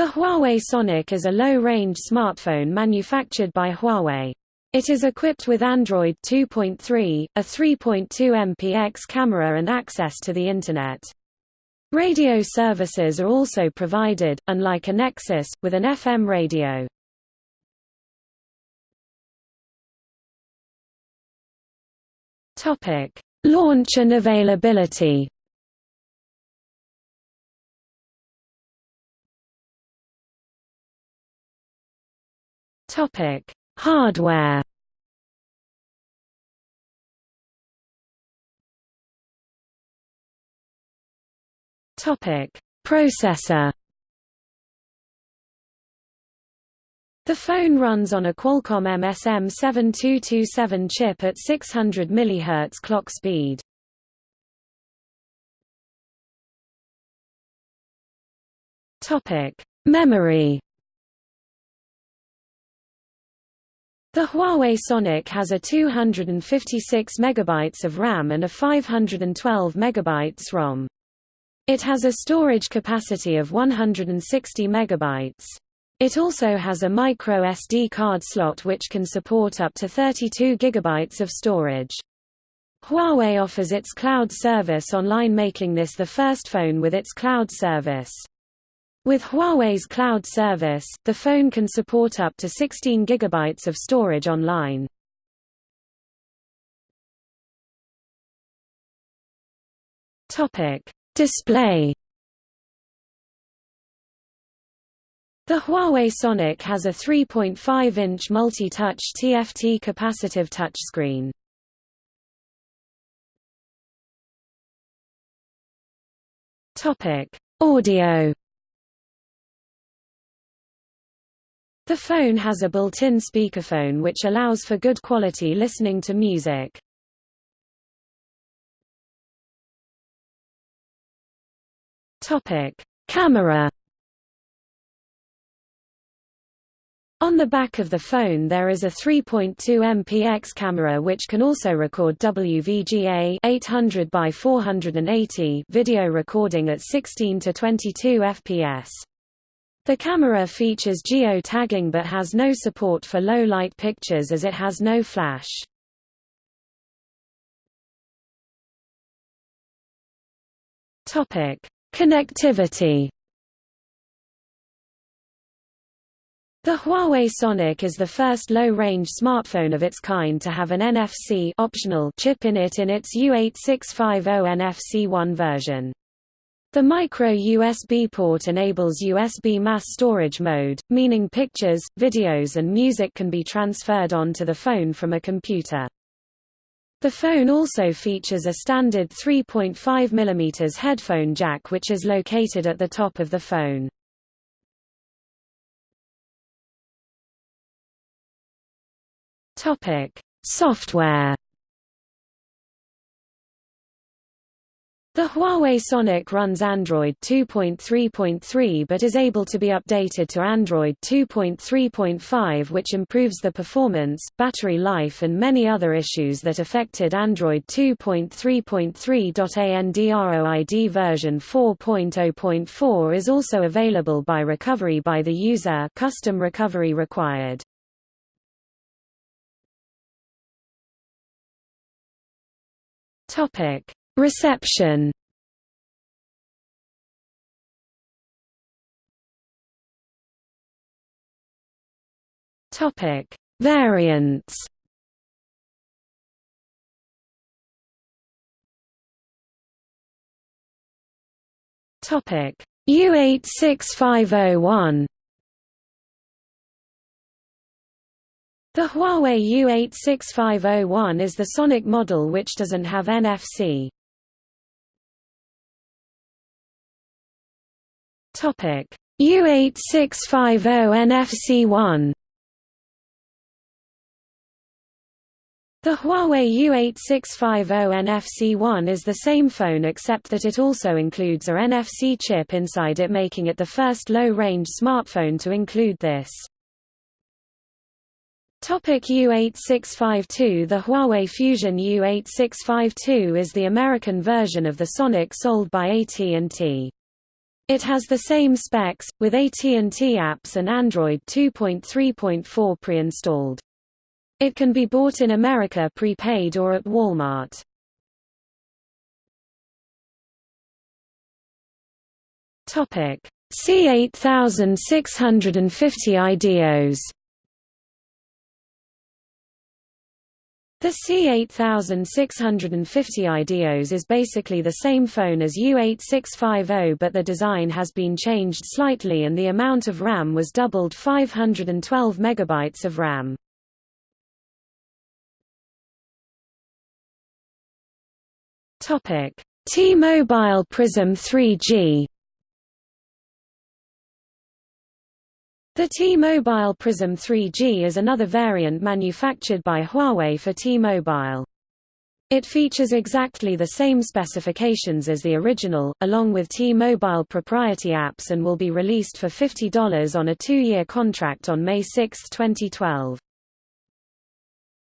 The Huawei Sonic is a low-range smartphone manufactured by Huawei. It is equipped with Android 2.3, a 3.2 MPX camera and access to the Internet. Radio services are also provided, unlike a Nexus, with an FM radio. Launch and availability Topic: Hardware. Topic: Processor. The phone runs on a Qualcomm MSM7227 chip at 600 MHz clock speed. Topic: Memory. The Huawei Sonic has a 256 MB of RAM and a 512 MB ROM. It has a storage capacity of 160 MB. It also has a micro SD card slot which can support up to 32 GB of storage. Huawei offers its cloud service online making this the first phone with its cloud service. With Huawei's cloud service, the phone can support up to 16 GB of storage online. Topic: Display. The Huawei Sonic has a 3.5-inch multi-touch TFT capacitive touchscreen. Topic: Audio. The phone has a built-in speakerphone which allows for good quality listening to music. Topic: Camera. On the back of the phone there is a 3.2 MPX camera which can also record WVGA 800 by 480 video recording at 16 to 22 fps. The camera features geo-tagging but has no support for low-light pictures as it has no flash. Topic: Connectivity The Huawei Sonic is the first low-range smartphone of its kind to have an NFC optional chip in it in its U8650 NFC-1 version. The micro USB port enables USB mass storage mode, meaning pictures, videos and music can be transferred onto the phone from a computer. The phone also features a standard 3.5 mm headphone jack which is located at the top of the phone. Software The Huawei Sonic runs Android 2.3.3 but is able to be updated to Android 2.3.5 which improves the performance, battery life and many other issues that affected Android 2.3.3. Android version 4.0.4 is also available by recovery by the user custom recovery required. Topic Reception Topic: Variants. Topic: U86501. The Huawei U86501 is the Sonic model which doesn't have NFC. Topic U8650 NFC1 The Huawei U8650 NFC1 is the same phone except that it also includes a NFC chip inside it making it the first low-range smartphone to include this. Topic U8652 The Huawei Fusion U8652 is the American version of the Sonic sold by AT&T. It has the same specs, with AT&T apps and Android 2.3.4 pre-installed. It can be bought in America prepaid or at Walmart. Topic: C8650 IDEOS The C8650 IDEOS is basically the same phone as U8650 but the design has been changed slightly and the amount of RAM was doubled 512 MB of RAM. T-Mobile Prism 3G The T-Mobile Prism 3G is another variant manufactured by Huawei for T-Mobile. It features exactly the same specifications as the original, along with T-Mobile proprietary apps and will be released for $50 on a two-year contract on May 6, 2012.